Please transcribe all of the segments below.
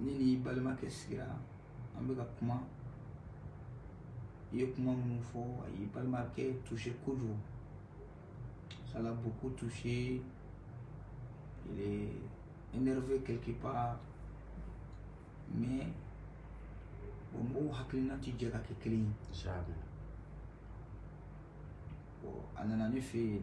ne ni balimakɛ sigira an bɛ ka kuma i ye kuma minnu fɔ a y'i balimakɛ touché kojugu ça l'a beaucoup touché il est énervé quelque part mais o mɔgɔw hakilina tɛ jɛ ka kɛ kelen ye a nana ne fɛ yen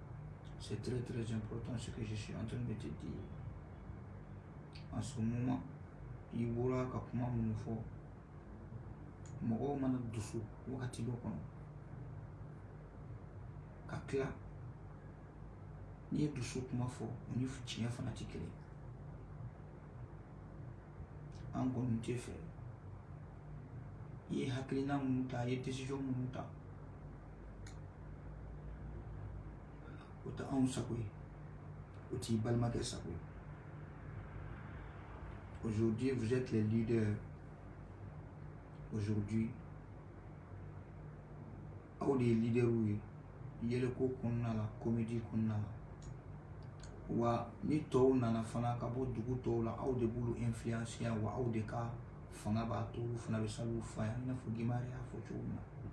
C'est très très important ce que je suis en train de te dire. En ce moment, il bɔra ka kuma minnu fɔ mɔgɔw mana dusu wagati dɔ kɔnɔ ka tila n'i ye dusu kuma fɔ o ni tiɲɛ fana tɛ kelen an kɔni tɛ fɛ i ye hakilina minnu ta i ye desizɔn minnu ta o tɛ anw sago ye o t'i balimakɛ sago ye aujourd'hui vous êtes les leaders aujourd'hui aw de ye leaderw ye yɛlɛko kɔnɔna la komedi kɔnɔna la wa ni tɔw nana fana ka bɔ dugu tɔw la aw de b'olu influenciya wa aw de ka fanga b'a to olu fana bɛ sabu fa yan i n'a fɔ gimari y'a fɔ cogo min na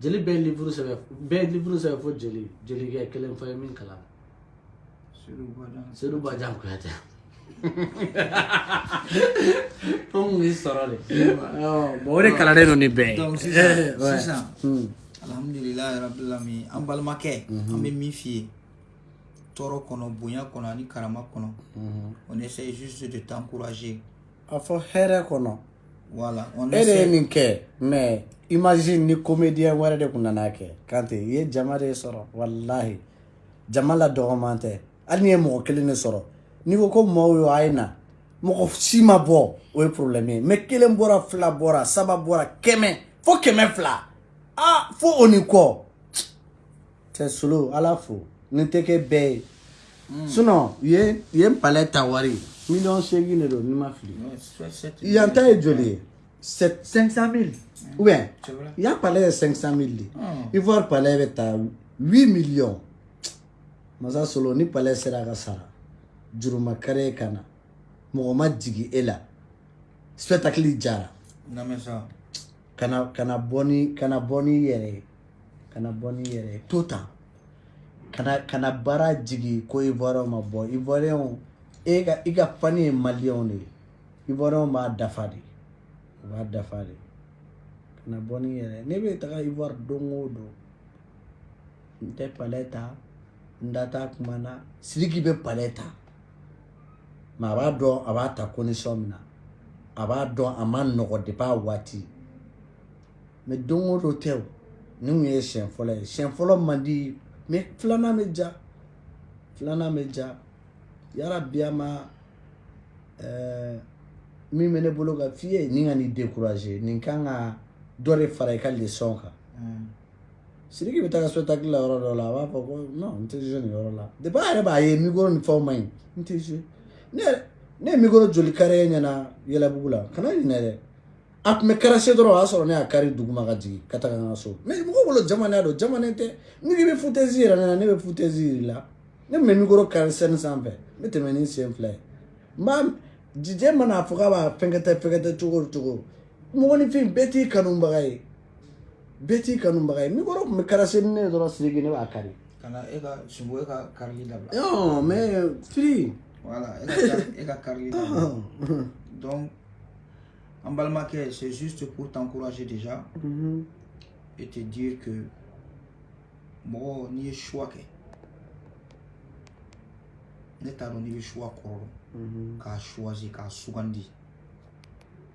jeli bɛɛ livuru sɛbɛn bɛɛ livuru sɛbɛn fo jeli jelikɛ kelen fɔ ye min kalan sedu bajan kuyatɛ fo mun y'i sɔrɔ de bɔn o de kalannen don ni bɛɛ ye sisan alhamdulilayi rabilami an balimakɛ an bɛ min f'i ye tɔɔrɔ kɔnɔ bonya kɔnɔ ani karama kɔnɔ on essaye juste de t'encourager A fɔ hɛrɛ kɔnɔ wala e de ye nin kɛ mɛ i maz ni komediya wɛrɛ de tun nana'a kɛ kante i ye jama de sɔrɔ walayi jama la dɔgɔman tɛ hali ye mɔgɔ kelen de sɔrɔ n'i ko ko maaw ye a ye na mɔgɔ si ma bɔ o ye porolenmi mɛ kelen bɔra fila bɔra saba bɔra kɛmɛ fo kɛmɛ fila aa fo o ni kɔ Cɛ solo ala fo ni tɛ kɛ bɛɛ ye hmm. sunɔ u ye u ye palɛ ta wari miliyɔn seegin de don ni ma fili yan ta ye joli ye sept cinq cent mille hmm. ou bien yan palɛ ye cinq cent mille de hmm. ivoire palɛ bɛ taa huit miliyɔn masa solo ni palɛ sera ka sara juruma kare ka na mɔgɔ ma jigi e la spectacle jara kana kana bɔ ni kana bɔ ni yɛrɛ ye kana bɔ ni yɛrɛ ye to tan kana kana baara jigin ko ivoiriyɛnw ma bɔ ivoiriyɛnw e ka i ka fani ye maliyɛnw de ye ivoiriyɛnw b'a dafa de u b'a dafa de kana bɔ ni yɛrɛ ne bɛ taga ivoire don o don n tɛ palɛ ta n da t'a kuma na sidiki bɛ palɛ ta mɛ a b'a dɔn a b'a ta kosɔn min na a b'a dɔn a ma nɔgɔ de b'a waati mɛ don o dɔ tɛ ni tun ye siyɛn fɔlɔ ye siyɛn fɔlɔ man di mɛ filanan bɛ ja filanan bɛ ja yala biyama eh, min bɛ ne bolo ka f'i ye ni ka nin dekuraze nin kan ka dɔ de fara i ka lesɔn kan mm. Siriki bɛ taa sota la yɔrɔ dɔ la a b'a fɔ ko n tɛ nin yɔrɔ la de b'a yɛrɛ b'a ye mi ni fɛnw ma ɲi n tɛ ne mi joli kari e ɲɛna yɛlɛbugu la kana ɲin dɛ a tun bɛ kɛra se dɔrɔn o y'a sɔrɔ ne y'a kari dugu ma ka jigin ka taa ka so mɛ mɔgɔ wolo jamana don jamana tɛ ni bɛ futsi yɛrɛ ne ne bɛ futsi la ne mi kari sɛni sanfɛ ne tɛmɛ ni sen fila ye n jijɛ mana'a fɔ b'a fɛnkɛ tɛ fɛnkɛ tɛ cogo cogo mɔgɔninfin bɛɛ t'i kanubaga ye bɛɛ t'i kanubaga ye mikɔrɔ tun bɛ karase ni ne ye dɔrɔn siriki ne b'a kari ka na e ka sungo e ka karili dabila non mais firi voilà e ka e ka karili dabila donc an balimakɛ c'est juste pour t'encourager déjà mm -hmm. et te dire que mɔgɔ n'i ye choix kɛ ne t'a dɔn n'i bɛ choix kɔrɔ dɔn k'a choisi k'a sugandi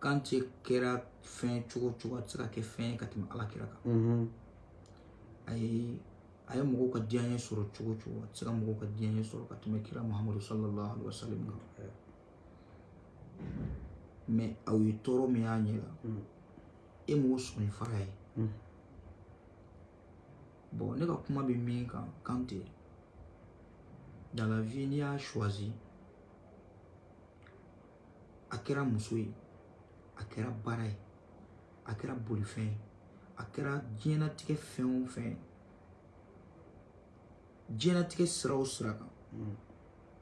kan tɛ kɛra fɛn cogo cogo a tɛ se ka kɛ fɛn ye ka tɛmɛ ala kira kan mhm. a ye a ye mɔgɔw ka diyaɲɛ sɔrɔ cogo cogo a tɛ se ka mɔgɔw ka diyaɲɛ sɔrɔ ka tɛmɛ kira muhamadu sallallahu alaihi wa sallam kan mɛ aw ye tɔɔrɔ min y'a ɲɛ la mhm. e m'o sɔmi fara ye mhm. bɔn ne ka kuma bɛ min kan kan tɛ dans la vie n'i y'a choisi a kɛra muso ye a kɛra baara ye a kɛra bolifɛn ye a kɛra diɲɛnatigɛ fɛn o fɛn ye diɲɛnatigɛ sira o sira kan mm.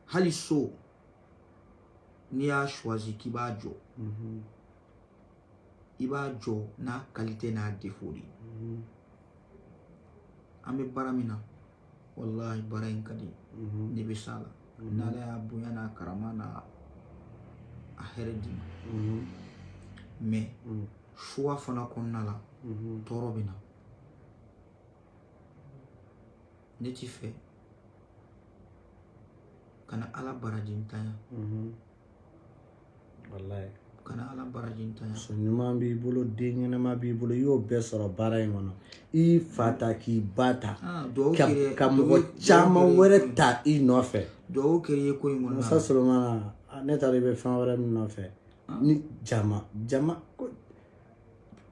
hali so n'i y'a choisi k'i b'a jɔ mm-hmm. i b'a jɔ n'a qualité n'a défaut de ye mm-hmm. an bɛ baara min na walahi baara in ka di mhm. ne bɛ s'a la mhm. n'ala y'a bonya n'a karama n'a a hɛrɛ d'i ma mhm. mɛ suwa fana kɔnɔna la tɔɔrɔ bɛ na ne ti fɛ ka na ala baraji ntanya walayi kana ala baraji ntanya muso ɲuman b'i bolo den ɲɛnama b'i bolo i y'o bɛɛ sɔrɔ baara in kɔnɔ i fa ta k'i ba ta ah, ka, ka mɔgɔ caman wɛrɛ ta i nɔfɛ dugawu kɛ i ye ko in kɔnɔ musa solomana ah, ne taara i bɛ fɛn wɛrɛ min nɔfɛ ah. ni jama jama ko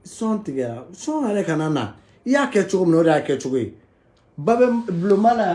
sɔn tigɛra sɔn yɛrɛ kana na i y'a kɛ cogo min na o de y'a kɛ cogo ye ba bɛ bulonba la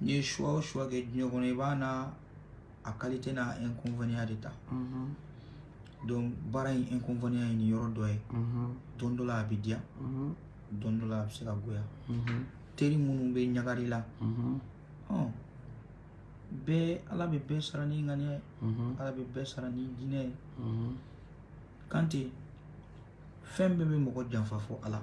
n'i ye suwa o suwa kɛ diɲɛ kɔnɔ i b'a na a kalite n'a inconvénient de ta mhm. donc baara in inconvénient ye nin yɔrɔ dɔ ye mhm. don dɔ la a bɛ diya mhm. don dɔ la a bɛ se ka goya teri minnu bɛ ɲagari la bɛɛ ala bɛ bɛɛ sara ni ŋaniya ye ala bɛ bɛɛ sara ni jinɛ ye kante fɛn bɛɛ bɛ mɔgɔ janfa fɔ ala